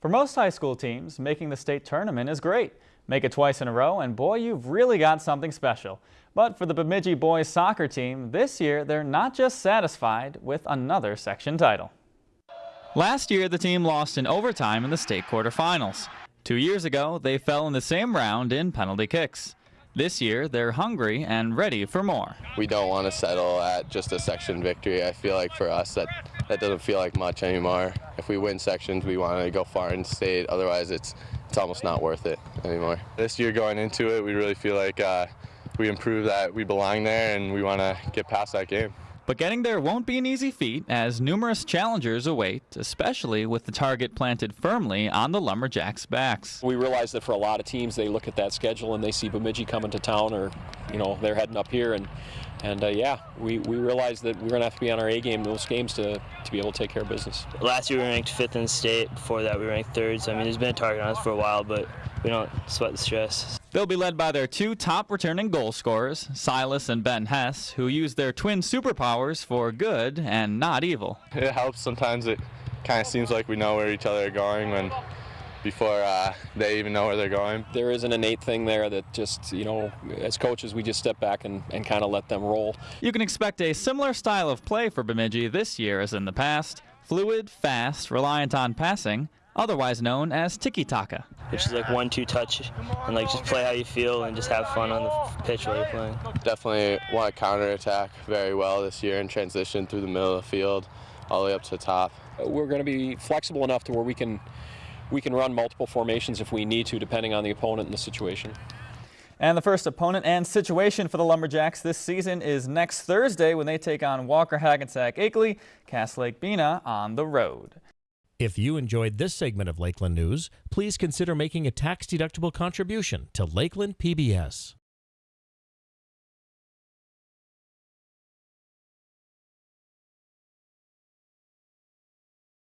For most high school teams, making the state tournament is great. Make it twice in a row and boy, you've really got something special. But for the Bemidji boys soccer team, this year they're not just satisfied with another section title. Last year, the team lost in overtime in the state quarterfinals. Two years ago, they fell in the same round in penalty kicks. This year, they're hungry and ready for more. We don't want to settle at just a section victory. I feel like for us that that doesn't feel like much anymore. If we win sections, we want to go far in state. Otherwise, it's it's almost not worth it anymore. This year going into it, we really feel like uh, we improved that we belong there and we want to get past that game. But getting there won't be an easy feat as numerous challengers await, especially with the target planted firmly on the Lumberjacks' backs. We realize that for a lot of teams, they look at that schedule and they see Bemidji coming to town or, you know, they're heading up here and and uh, yeah, we, we realize that we're going to have to be on our A game those games to, to be able to take care of business. Last year we ranked fifth in the state. Before that we ranked third. So I mean, there's been a target on us for a while, but we don't sweat the stress. They'll be led by their two top returning goal scorers, Silas and Ben Hess, who use their twin superpowers for good and not evil. It helps sometimes. It kind of seems like we know where each other are going when before uh, they even know where they're going. There is an innate thing there that just, you know, as coaches, we just step back and, and kind of let them roll. You can expect a similar style of play for Bemidji this year as in the past. Fluid, fast, reliant on passing, otherwise known as tiki-taka. Which is like one-two touch and like just play how you feel and just have fun on the pitch while you're playing. Definitely want to counter-attack very well this year and transition through the middle of the field all the way up to the top. We're going to be flexible enough to where we can we can run multiple formations if we need to, depending on the opponent and the situation. And the first opponent and situation for the Lumberjacks this season is next Thursday when they take on Walker Hackensack Akeley, Cass Lake Bena on the road. If you enjoyed this segment of Lakeland News, please consider making a tax-deductible contribution to Lakeland PBS.